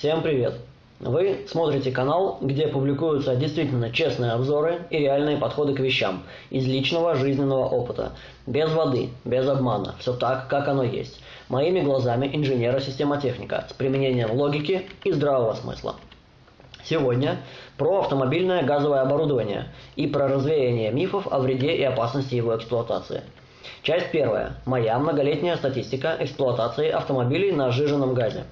Всем привет! Вы смотрите канал, где публикуются действительно честные обзоры и реальные подходы к вещам из личного жизненного опыта. Без воды, без обмана, все так, как оно есть. Моими глазами инженера-системотехника с применением логики и здравого смысла. Сегодня про автомобильное газовое оборудование и про развеяние мифов о вреде и опасности его эксплуатации. Часть первая. Моя многолетняя статистика эксплуатации автомобилей на сжиженном газе.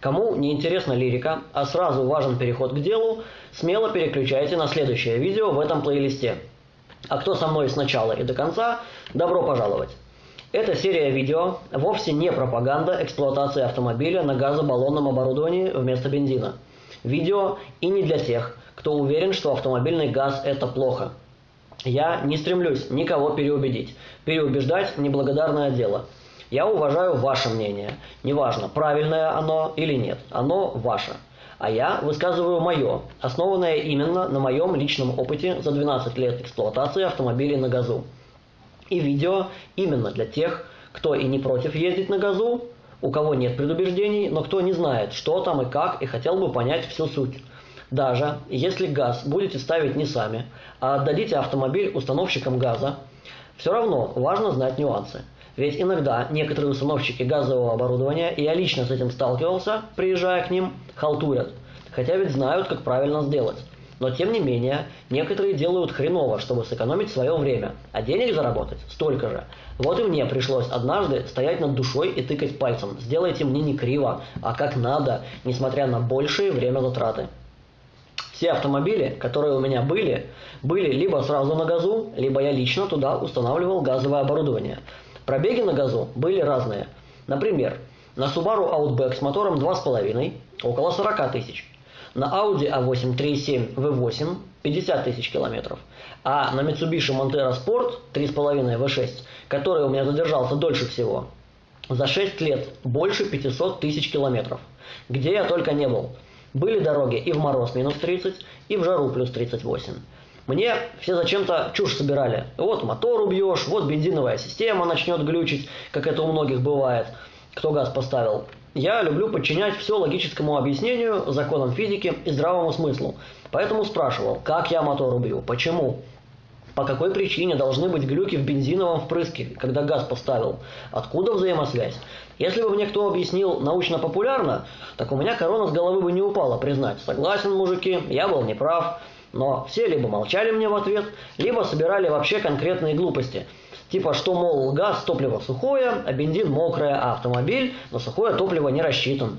Кому не интересна лирика, а сразу важен переход к делу, смело переключайте на следующее видео в этом плейлисте. А кто со мной с начала и до конца, добро пожаловать! Эта серия видео вовсе не пропаганда эксплуатации автомобиля на газобаллонном оборудовании вместо бензина. Видео и не для тех, кто уверен, что автомобильный газ – это плохо. Я не стремлюсь никого переубедить. Переубеждать – неблагодарное дело – я уважаю ваше мнение. Неважно, правильное оно или нет. Оно ваше. А я высказываю мое, основанное именно на моем личном опыте за 12 лет эксплуатации автомобилей на газу. И видео именно для тех, кто и не против ездить на газу, у кого нет предубеждений, но кто не знает, что там и как, и хотел бы понять всю суть. Даже если газ будете ставить не сами, а отдадите автомобиль установщикам газа, все равно важно знать нюансы. Ведь иногда некоторые установщики газового оборудования, и я лично с этим сталкивался, приезжая к ним, халтурят. Хотя ведь знают, как правильно сделать. Но тем не менее, некоторые делают хреново, чтобы сэкономить свое время, а денег заработать столько же. Вот и мне пришлось однажды стоять над душой и тыкать пальцем. Сделайте мне не криво, а как надо, несмотря на большие время затраты. Все автомобили, которые у меня были, были либо сразу на газу, либо я лично туда устанавливал газовое оборудование – Пробеги на газу были разные. Например, на Subaru Outback с мотором 2,5 около 40 тысяч. На Audi A8 3.7 V8 50 тысяч километров. А на Mitsubishi Montero Sport 3,5 V6, который у меня задержался дольше всего, за 6 лет больше 500 тысяч километров. Где я только не был. Были дороги и в мороз минус 30, и в жару плюс 38. Мне все зачем-то чушь собирали. Вот мотор убьешь, вот бензиновая система начнет глючить, как это у многих бывает, кто газ поставил. Я люблю подчинять все логическому объяснению, законам физики и здравому смыслу. Поэтому спрашивал, как я мотор убью, почему, по какой причине должны быть глюки в бензиновом впрыске, когда газ поставил? Откуда взаимосвязь? Если бы мне кто объяснил научно-популярно, так у меня корона с головы бы не упала, признать. Согласен, мужики, я был неправ. Но все либо молчали мне в ответ, либо собирали вообще конкретные глупости. Типа, что, мол, газ, топливо сухое, а бензин мокрое, а автомобиль на сухое топливо не рассчитан.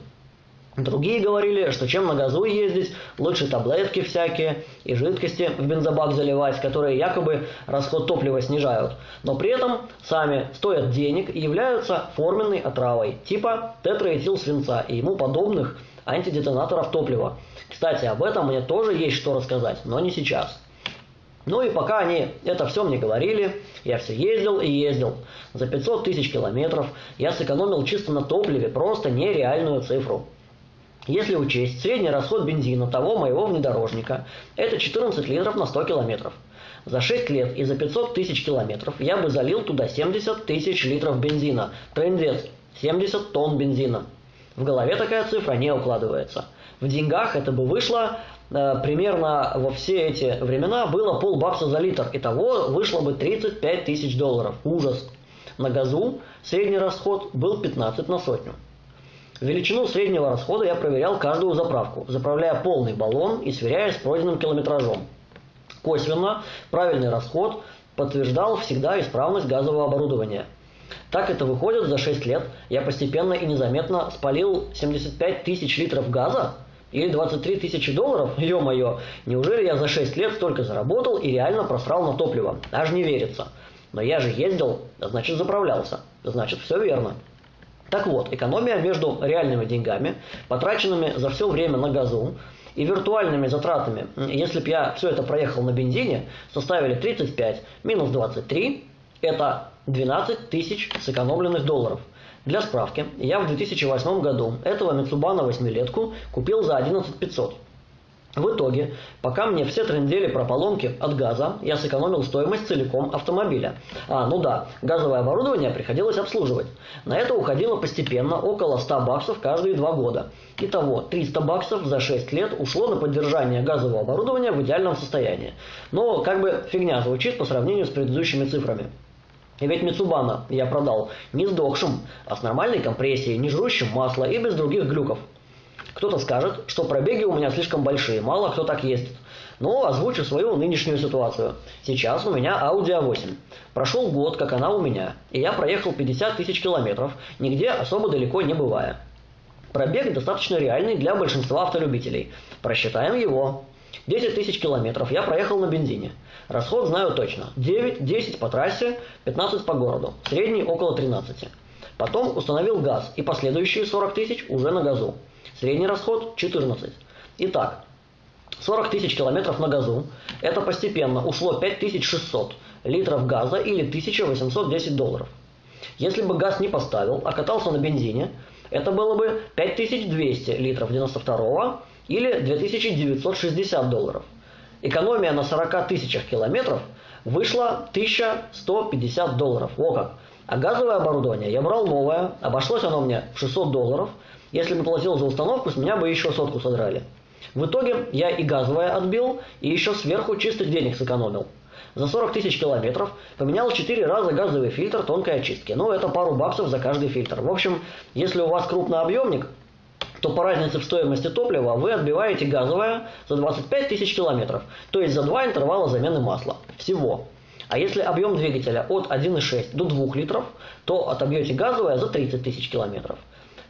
Другие говорили, что чем на газу ездить, лучше таблетки всякие и жидкости в бензобак заливать, которые якобы расход топлива снижают, но при этом сами стоят денег и являются форменной отравой, типа тетраэтил свинца и ему подобных антидетонаторов топлива. Кстати, об этом мне тоже есть что рассказать, но не сейчас. Ну и пока они это все мне говорили, я все ездил и ездил. За 500 тысяч километров я сэкономил чисто на топливе просто нереальную цифру. Если учесть средний расход бензина того моего внедорожника, это 14 литров на 100 километров. За 6 лет и за 500 тысяч километров я бы залил туда 70 тысяч литров бензина. Трендец, 70 тонн бензина. В голове такая цифра не укладывается. В деньгах это бы вышло э, примерно во все эти времена было полбакса за литр. Итого вышло бы 35 тысяч долларов. Ужас. На газу средний расход был 15 на сотню. Величину среднего расхода я проверял каждую заправку, заправляя полный баллон и сверяя с пройденным километражом. Косвенно правильный расход подтверждал всегда исправность газового оборудования – так это выходит, за 6 лет я постепенно и незаметно спалил 75 тысяч литров газа или 23 тысячи долларов, ё-моё, неужели я за 6 лет столько заработал и реально просрал на топливо? Аж не верится. Но я же ездил, значит заправлялся, значит все верно. Так вот, экономия между реальными деньгами, потраченными за все время на газу, и виртуальными затратами, если бы я все это проехал на бензине, составили 35 минус 23, это 12 тысяч сэкономленных долларов. Для справки, я в 2008 году этого Mitsubishi восьмилетку купил за 11 500. В итоге, пока мне все трендели про поломки от газа, я сэкономил стоимость целиком автомобиля. А, ну да, газовое оборудование приходилось обслуживать. На это уходило постепенно около 100 баксов каждые два года. Итого, 300 баксов за 6 лет ушло на поддержание газового оборудования в идеальном состоянии. Но как бы фигня звучит по сравнению с предыдущими цифрами. И ведь Мицубана я продал не сдохшим, а с нормальной компрессией, не жрущим масло и без других глюков. Кто-то скажет, что пробеги у меня слишком большие, мало кто так ездит. Но озвучу свою нынешнюю ситуацию. Сейчас у меня Audi A8. Прошел год, как она у меня, и я проехал 50 тысяч километров, нигде особо далеко не бывая. Пробег достаточно реальный для большинства автолюбителей. Просчитаем его. 10 тысяч километров я проехал на бензине. Расход знаю точно. 9-10 по трассе, 15 по городу. Средний около 13. Потом установил газ и последующие 40 тысяч уже на газу. Средний расход 14. Итак, 40 тысяч километров на газу. Это постепенно ушло 5600 литров газа или 1810 долларов. Если бы газ не поставил, а катался на бензине, это было бы 5200 литров 92 или 2960 долларов. Экономия на 40 тысячах километров вышла 1150 долларов. О как! А газовое оборудование я брал новое, обошлось оно мне в 600 долларов – если бы платил за установку, с меня бы еще сотку содрали. В итоге я и газовое отбил, и еще сверху чистых денег сэкономил. За 40 тысяч километров поменял 4 раза газовый фильтр тонкой очистки. Ну, это пару баксов за каждый фильтр. В общем, если у вас крупный объемник, то по разнице в стоимости топлива вы отбиваете газовое за 25 тысяч километров, то есть за два интервала замены масла. Всего. А если объем двигателя от 1,6 до 2 литров, то отобьете газовое за 30 тысяч километров.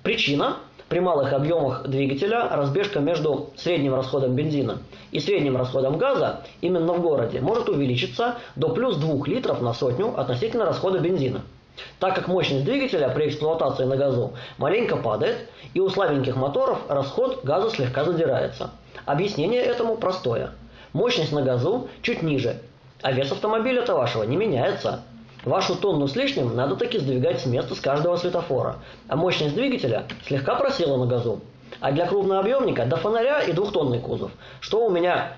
Причина при малых объемах двигателя разбежка между средним расходом бензина и средним расходом газа именно в городе может увеличиться до плюс 2 литров на сотню относительно расхода бензина. Так как мощность двигателя при эксплуатации на газу маленько падает, и у слабеньких моторов расход газа слегка задирается. Объяснение этому простое. Мощность на газу чуть ниже, а вес автомобиля-то вашего не меняется. Вашу тонну с лишним надо таки сдвигать с места с каждого светофора, а мощность двигателя слегка просела на газу. А для крупнообъемника до фонаря и двухтонный кузов. Что у меня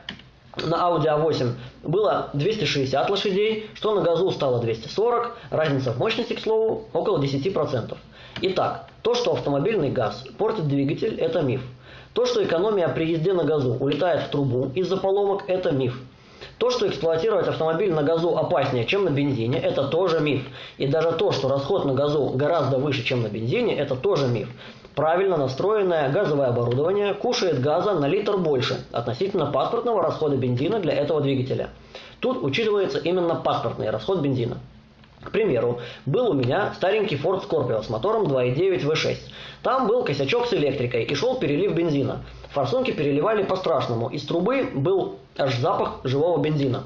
на Audi A8 было 260 лошадей, что на газу стало 240, разница в мощности, к слову, около 10%. Итак, то, что автомобильный газ портит двигатель, это миф. То, что экономия при езде на газу улетает в трубу из-за поломок, это миф. То, что эксплуатировать автомобиль на газу опаснее, чем на бензине, это тоже миф. И даже то, что расход на газу гораздо выше, чем на бензине, это тоже миф. Правильно настроенное газовое оборудование кушает газа на литр больше относительно паспортного расхода бензина для этого двигателя. Тут учитывается именно паспортный расход бензина. К примеру, был у меня старенький Ford Scorpio с мотором 2.9 V6. Там был косячок с электрикой и шел перелив бензина. Форсунки переливали по-страшному. Из трубы был аж запах живого бензина.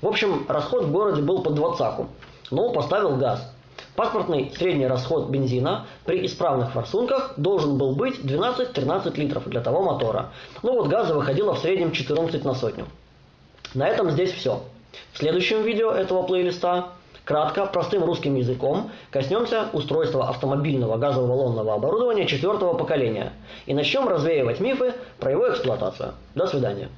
В общем, расход в городе был под двадцаку. Но поставил газ. Паспортный средний расход бензина при исправных форсунках должен был быть 12-13 литров для того мотора. Ну вот газа выходило в среднем 14 на сотню. На этом здесь все. В следующем видео этого плейлиста Кратко, простым русским языком, коснемся устройства автомобильного газоволонного оборудования четвертого поколения и начнем развеивать мифы про его эксплуатацию. До свидания.